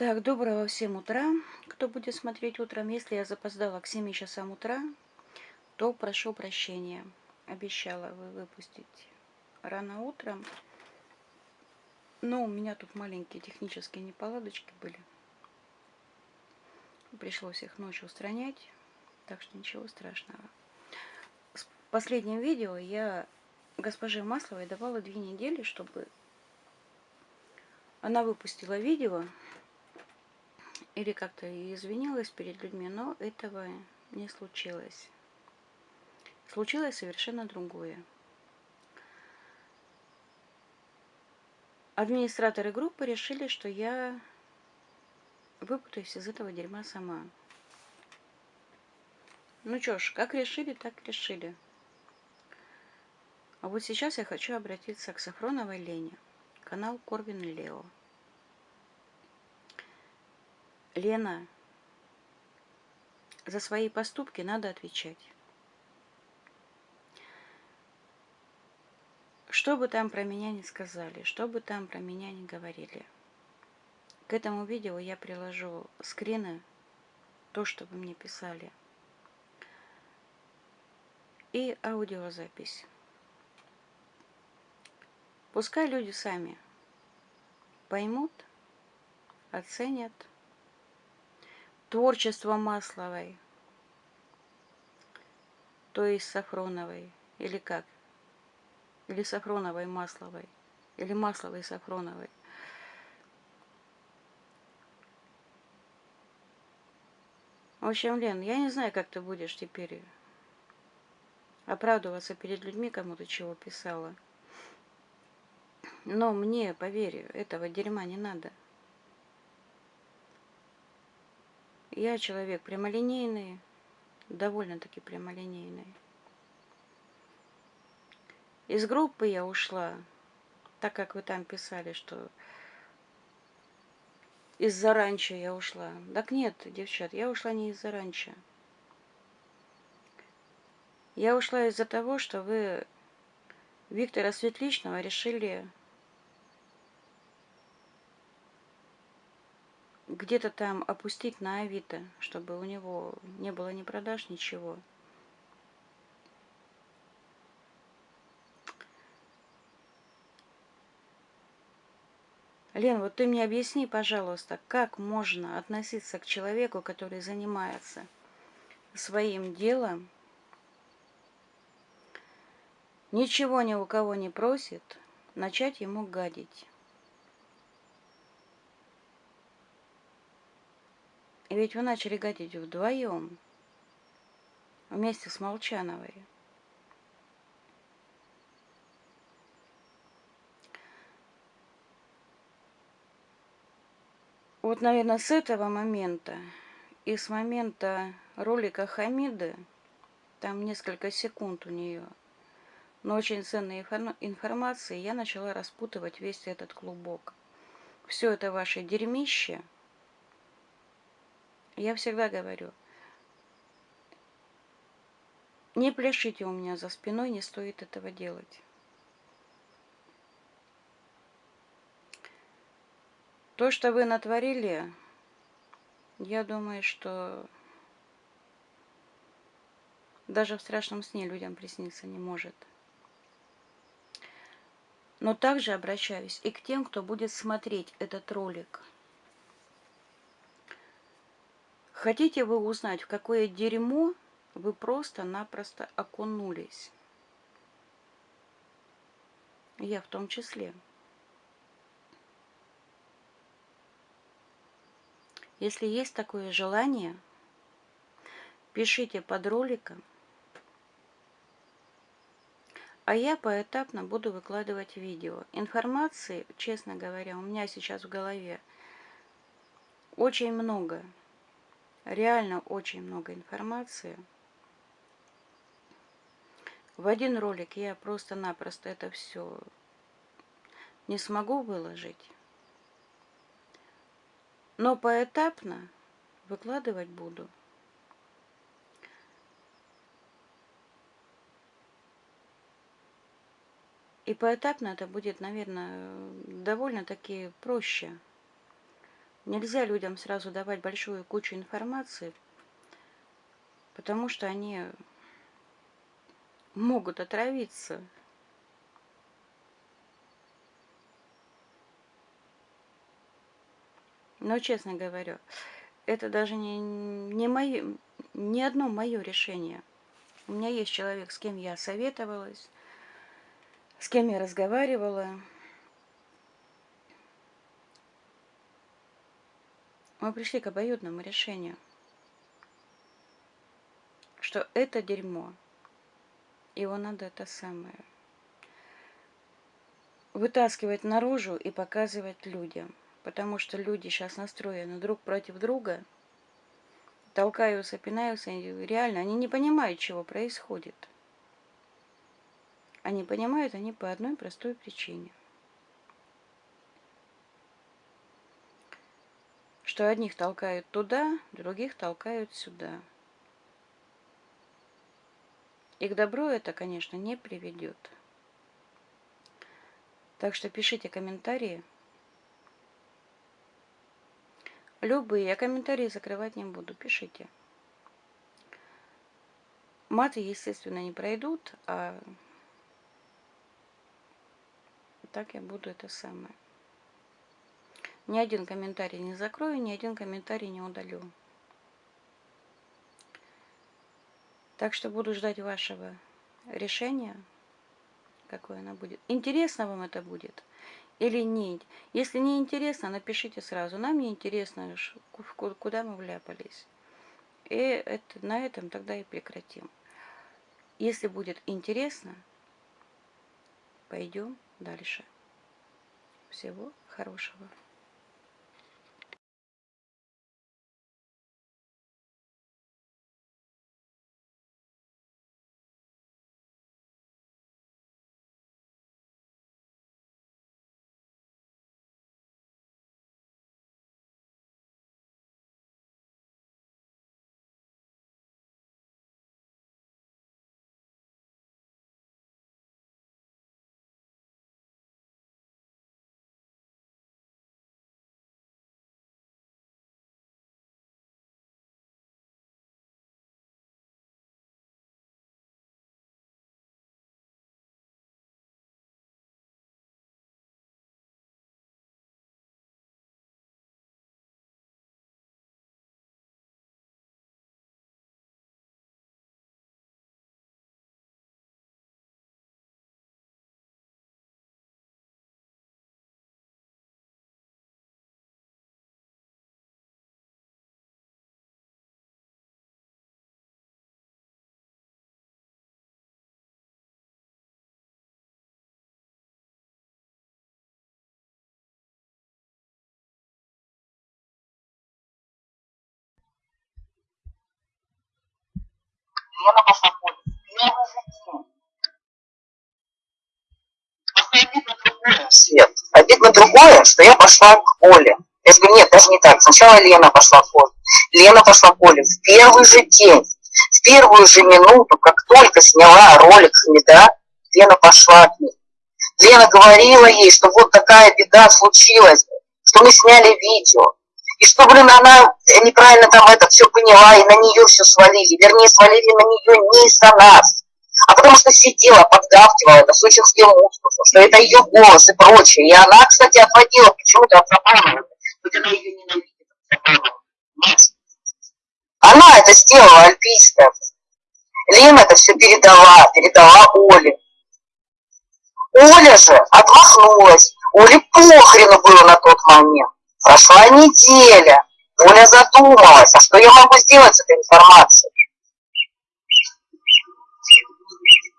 Так, доброго всем утра, кто будет смотреть утром. Если я запоздала к 7 часам утра, то прошу прощения. Обещала вы выпустить рано утром. Но у меня тут маленькие технические неполадочки были. Пришлось их ночью устранять, так что ничего страшного. В последнем видео я госпоже Масловой давала две недели, чтобы она выпустила видео или как-то извинилась перед людьми, но этого не случилось. Случилось совершенно другое. Администраторы группы решили, что я выпутаюсь из этого дерьма сама. Ну что ж, как решили, так решили. А вот сейчас я хочу обратиться к Сафроновой Лене. Канал Корвин Лео. Лена, за свои поступки надо отвечать. Что бы там про меня не сказали, что бы там про меня не говорили. К этому видео я приложу скрины, то, что вы мне писали, и аудиозапись. Пускай люди сами поймут, оценят – творчество Масловой, то есть Сафроновой, или как? Или Сафроновой Масловой, или Масловой Сафроновой. В общем, Лен, я не знаю, как ты будешь теперь оправдываться перед людьми, кому ты чего писала. Но мне, поверь, этого дерьма не надо. Я человек прямолинейный, довольно-таки прямолинейный. Из группы я ушла, так как вы там писали, что из-за ранчо я ушла. Так нет, девчат, я ушла не из-за ранчо. Я ушла из-за того, что вы Виктора Светличного решили где-то там опустить на Авито, чтобы у него не было ни продаж, ничего. Лен, вот ты мне объясни, пожалуйста, как можно относиться к человеку, который занимается своим делом, ничего ни у кого не просит, начать ему гадить. Ведь вы начали гадить вдвоем, вместе с Молчановой. Вот, наверное, с этого момента и с момента ролика Хамиды, там несколько секунд у нее, но очень ценной информации, я начала распутывать весь этот клубок. Все это ваше дерьмище – я всегда говорю, не пляшите у меня за спиной, не стоит этого делать. То, что вы натворили, я думаю, что даже в страшном сне людям присниться не может. Но также обращаюсь и к тем, кто будет смотреть этот ролик – Хотите вы узнать, в какое дерьмо вы просто-напросто окунулись? Я в том числе. Если есть такое желание, пишите под роликом, а я поэтапно буду выкладывать видео. Информации, честно говоря, у меня сейчас в голове очень много реально очень много информации. В один ролик я просто-напросто это все не смогу выложить. Но поэтапно выкладывать буду. И поэтапно это будет, наверное, довольно-таки проще. Нельзя людям сразу давать большую кучу информации, потому что они могут отравиться. Но, честно говорю, это даже не, не, мое, не одно мое решение. У меня есть человек, с кем я советовалась, с кем я разговаривала. Мы пришли к обоюдному решению, что это дерьмо, его надо это самое вытаскивать наружу и показывать людям. Потому что люди сейчас настроены друг против друга, толкаются, пинаются, и реально они не понимают, чего происходит. Они понимают они по одной простой причине. Что одних толкают туда, других толкают сюда. И к добру это, конечно, не приведет. Так что пишите комментарии. Любые. Я комментарии закрывать не буду. Пишите. Маты, естественно, не пройдут, а так я буду это самое. Ни один комментарий не закрою, ни один комментарий не удалю. Так что буду ждать вашего решения, какое оно будет. Интересно вам это будет или нет? Если не интересно, напишите сразу. Нам не интересно, куда мы вляпались. И это, на этом тогда и прекратим. Если будет интересно, пойдем дальше. Всего хорошего. Лена пошла в поле. Же обидно другое, Свет. Обидно другое, что я пошла к Оле. Я говорю, нет, даже не так. Сначала Лена пошла в поле. Лена пошла в поле в первый же день. В первую же минуту, как только сняла ролик Хамида, Лена пошла к ней. Лена говорила ей, что вот такая беда случилась, что мы сняли видео. И что, блин, она неправильно там это все поняла, и на нее все свалили. Вернее, свалили на нее не из-за нас, а потому что сидела, подгавкивала это сочинским мускусом, что это ее голос и прочее. И она, кстати, отводила почему-то от Запанова, хоть она ее ненавидит, Она это сделала, альпийская. Лена это все передала, передала Оле. Оля же отмахнулась. Оле похрену было на тот момент. Прошла неделя. Оля задумалась, а что я могу сделать с этой информацией?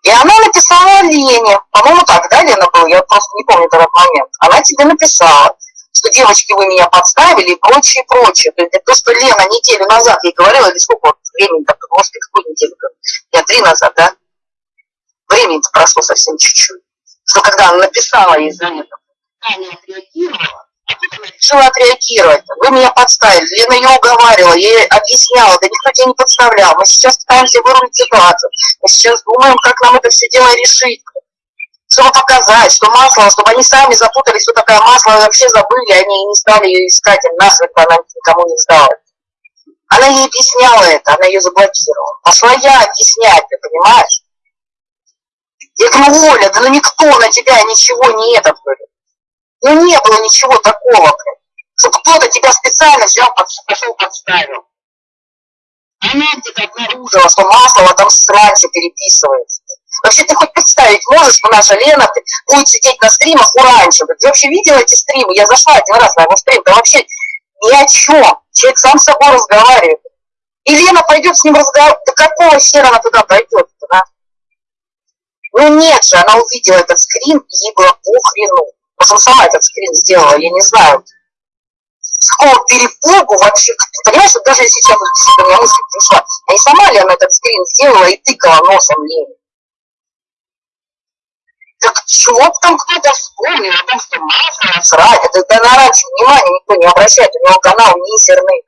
И она написала Лене, по-моему, так, да, Лена был, я просто не помню этот момент. Она тебе написала, что девочки, вы меня подставили и прочее, прочее. То есть то, что Лена неделю назад ей говорила, или сколько времени, так, может, какую неделю, я три назад, да? Времени прошло совсем чуть-чуть. Что когда она написала ей за это, она не решила отреагировать. Вы меня подставили. Лена ее уговаривала, я ей объясняла, да никто тебя не подставлял. Мы сейчас пытаемся вырулить ситуацию. Мы сейчас думаем, как нам это все дело решить. чтобы показать, что масло, чтобы они сами запутались, что такое масло, вообще забыли, они не стали ее искать, им насмерть она никому не сдала. Она ей объясняла это, она ее заблокировала. Пошла я объяснять, ты понимаешь? Я говорю, Оля, да ну никто на тебя ничего не этот, говорит. Ну не было ничего такого, блин, что кто-то тебя специально взял, пошел подставил. Она где-то обнаружила, что масло там с раньше переписывается. Вообще ты хоть представить можешь, что наша Лена будет сидеть на стримах у раньше? Ты вообще видела эти стримы? Я зашла один раз на его стрим, да вообще ни о чем. Человек сам с собой разговаривает. И Лена пойдет с ним разговаривать. Да какого хера она туда пойдет? Да? Ну нет же, она увидела этот скрин, и ей было похрену. Может, она сама этот скрин сделала, я не знаю. С какого перепугу вообще, понимаешь, вот даже сейчас действительно у меня мысль пришла, а не сама ли она этот скрин сделала и тыкала носом Лене? Так чего там кто-то вспомнил о том, что масло срать? Это, это на раньше внимания никто не обращает, у него канал мизерный.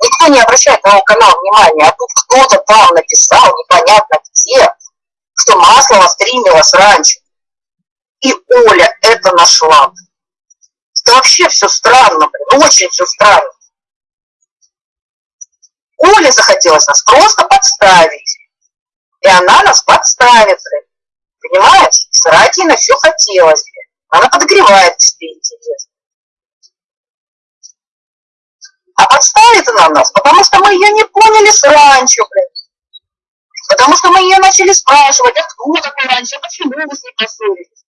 Никто не обращает на его канал внимания, а тут кто-то там написал, непонятно где, что масло стримилось раньше. И Оля это нашла. Это вообще все странно, блин, очень все странно. Оле захотелось нас просто подставить. И она нас подставит, блин. Понимаешь? Срать ей на все хотелось. Она подогревает себе интерес. А подставит она нас, потому что мы ее не поняли с раньше, блин. Потому что мы ее начали спрашивать, а кто такой раньше, почему вы с ней поссорились?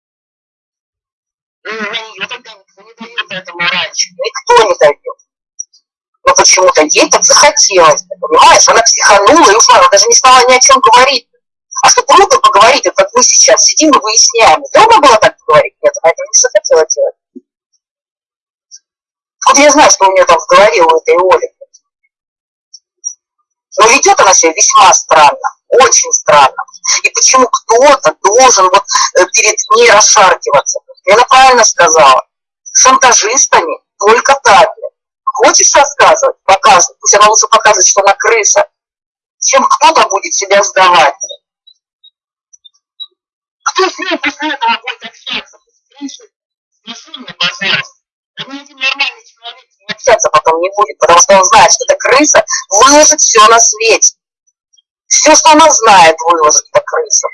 Никто этому раньше. Никто не дает. Но почему-то ей так захотелось, понимаешь? Она психанула и ушла, она даже не стала ни о чем говорить. А что круто поговорить, вот как мы сейчас сидим и выясняем. Трудно было так поговорить? Нет, она этого не захотела делать. Вот я знаю, что у нее там в голове у этой Оли. Но ведет она себя весьма странно, очень странно. И почему кто-то должен вот э, перед ней расшаркиваться? Я правильно сказала. Шантажистами только так. Хочешь рассказывать? Показывай. Пусть она лучше показывает, что она крыса, чем кто-то будет себя сдавать. Кто с ней после этого будет общаться? Скажи мне, пожалуйста. Да ни один нормальный человек с общаться потом не будет, потому что он знает, что эта крыса выложит все на свете. Все, что она знает, выложит эта крыса.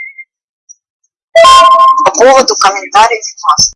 По поводу комментариев масс.